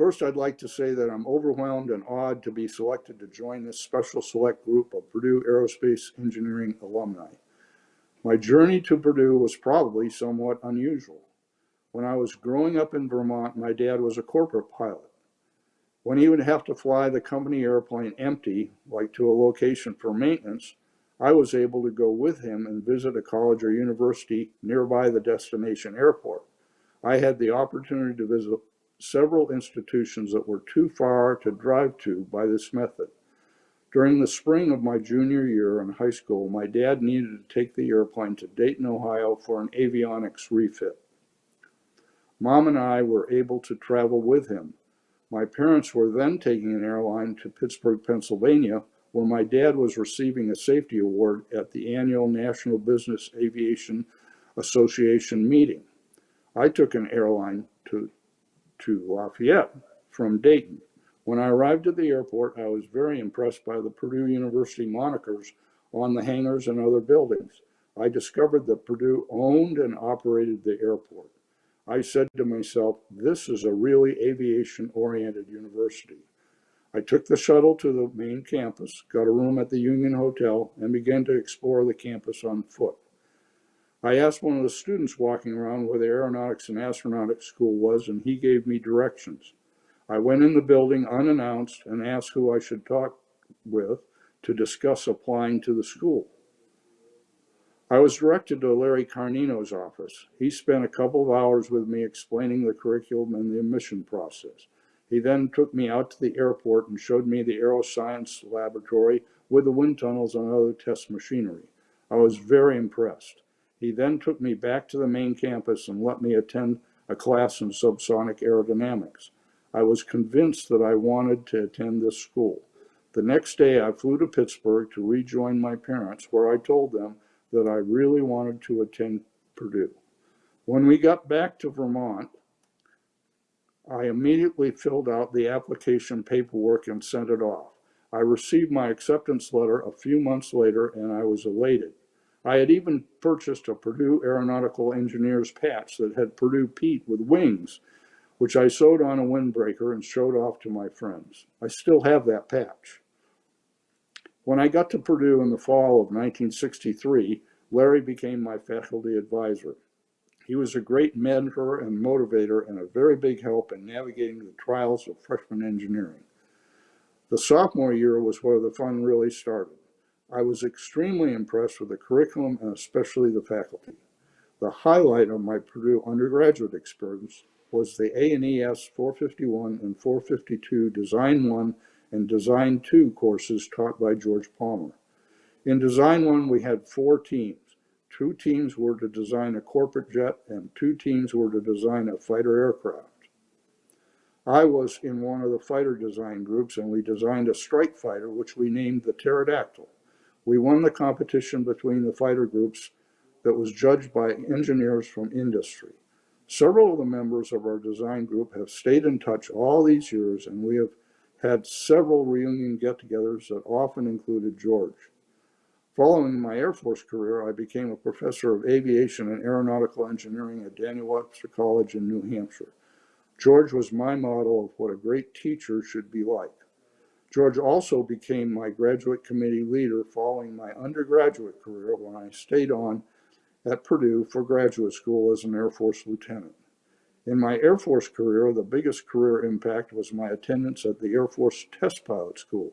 First, I'd like to say that I'm overwhelmed and awed to be selected to join this special select group of Purdue Aerospace Engineering alumni. My journey to Purdue was probably somewhat unusual. When I was growing up in Vermont, my dad was a corporate pilot. When he would have to fly the company airplane empty, like to a location for maintenance, I was able to go with him and visit a college or university nearby the destination airport. I had the opportunity to visit several institutions that were too far to drive to by this method. During the spring of my junior year in high school, my dad needed to take the airplane to Dayton, Ohio for an avionics refit. Mom and I were able to travel with him. My parents were then taking an airline to Pittsburgh, Pennsylvania, where my dad was receiving a safety award at the annual National Business Aviation Association meeting. I took an airline to to Lafayette from Dayton. When I arrived at the airport, I was very impressed by the Purdue University monikers on the hangars and other buildings. I discovered that Purdue owned and operated the airport. I said to myself, this is a really aviation-oriented university. I took the shuttle to the main campus, got a room at the Union Hotel, and began to explore the campus on foot. I asked one of the students walking around where the Aeronautics and Astronautics School was, and he gave me directions. I went in the building unannounced and asked who I should talk with to discuss applying to the school. I was directed to Larry Cargnino's office. He spent a couple of hours with me explaining the curriculum and the admission process. He then took me out to the airport and showed me the aeroscience laboratory with the wind tunnels and other test machinery. I was very impressed. He then took me back to the main campus and let me attend a class in subsonic aerodynamics. I was convinced that I wanted to attend this school. The next day, I flew to Pittsburgh to rejoin my parents, where I told them that I really wanted to attend Purdue. When we got back to Vermont, I immediately filled out the application paperwork and sent it off. I received my acceptance letter a few months later and I was elated. I had even purchased a Purdue Aeronautical Engineers patch that had Purdue Pete with wings, which I sewed on a windbreaker and showed off to my friends. I still have that patch. When I got to Purdue in the fall of 1963, Larry became my faculty advisor. He was a great mentor and motivator and a very big help in navigating the trials of freshman engineering. The sophomore year was where the fun really started. I was extremely impressed with the curriculum and especially the faculty. The highlight of my Purdue undergraduate experience was the A&ES 451 and 452 Design 1 and Design 2 courses taught by George Palmer. In Design 1, we had four teams. Two teams were to design a corporate jet and two teams were to design a fighter aircraft. I was in one of the fighter design groups and we designed a strike fighter which we named the Pterodactyl. We won the competition between the fighter groups that was judged by engineers from industry. Several of the members of our design group have stayed in touch all these years and we have had several reunion get-togethers that often included George. Following my Air Force career, I became a professor of aviation and aeronautical engineering at Daniel Webster College in New Hampshire. George was my model of what a great teacher should be like. George also became my graduate committee leader following my undergraduate career when I stayed on at Purdue for graduate school as an Air Force lieutenant. In my Air Force career, the biggest career impact was my attendance at the Air Force Test Pilot School.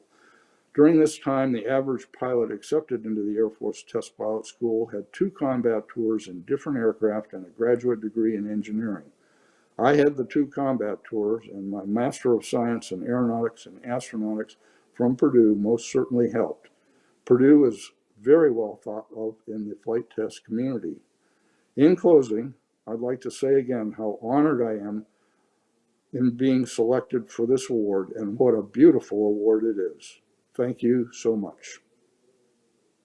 During this time, the average pilot accepted into the Air Force Test Pilot School had two combat tours in different aircraft and a graduate degree in engineering. I had the two combat tours and my Master of Science in Aeronautics and Astronautics from Purdue most certainly helped. Purdue is very well thought of in the flight test community. In closing, I'd like to say again how honored I am in being selected for this award and what a beautiful award it is. Thank you so much.